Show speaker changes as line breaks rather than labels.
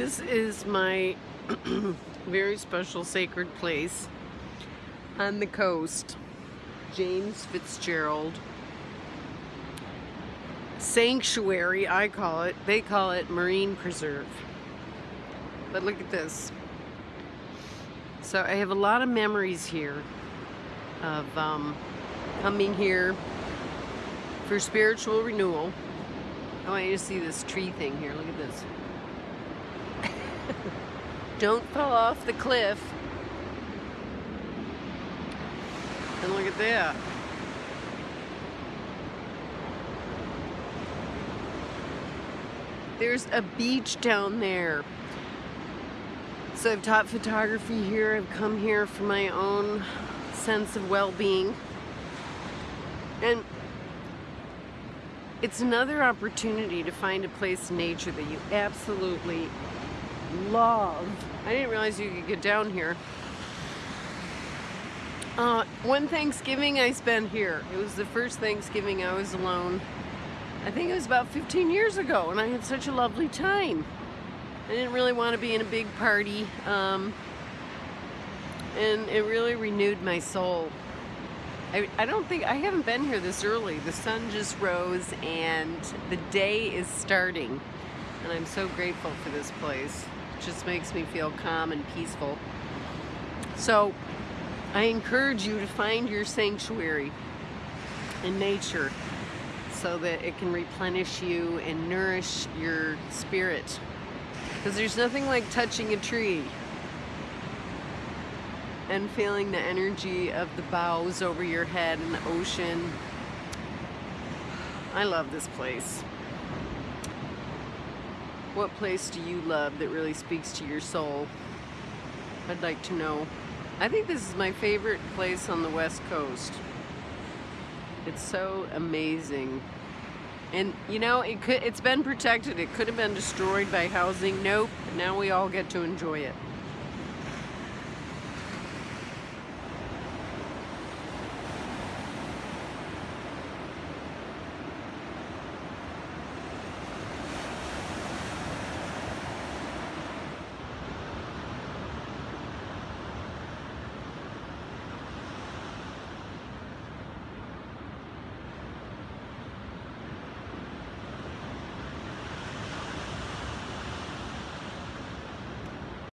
This is my very special sacred place on the coast. James Fitzgerald Sanctuary, I call it. They call it Marine Preserve. But look at this. So I have a lot of memories here of um, coming here for spiritual renewal. I want you to see this tree thing here. Look at this. Don't fall off the cliff. And look at that. There's a beach down there. So I've taught photography here. I've come here for my own sense of well-being. And it's another opportunity to find a place in nature that you absolutely love. I didn't realize you could get down here. Uh, one Thanksgiving I spent here. It was the first Thanksgiving I was alone. I think it was about 15 years ago and I had such a lovely time. I didn't really want to be in a big party um, and it really renewed my soul. I, I don't think, I haven't been here this early. The sun just rose and the day is starting and I'm so grateful for this place. Just makes me feel calm and peaceful. So I encourage you to find your sanctuary in nature so that it can replenish you and nourish your spirit. Because there's nothing like touching a tree and feeling the energy of the boughs over your head and the ocean. I love this place. What place do you love that really speaks to your soul? I'd like to know. I think this is my favorite place on the west coast. It's so amazing. And you know, it could it's been protected. It could have been destroyed by housing. Nope. Now we all get to enjoy it.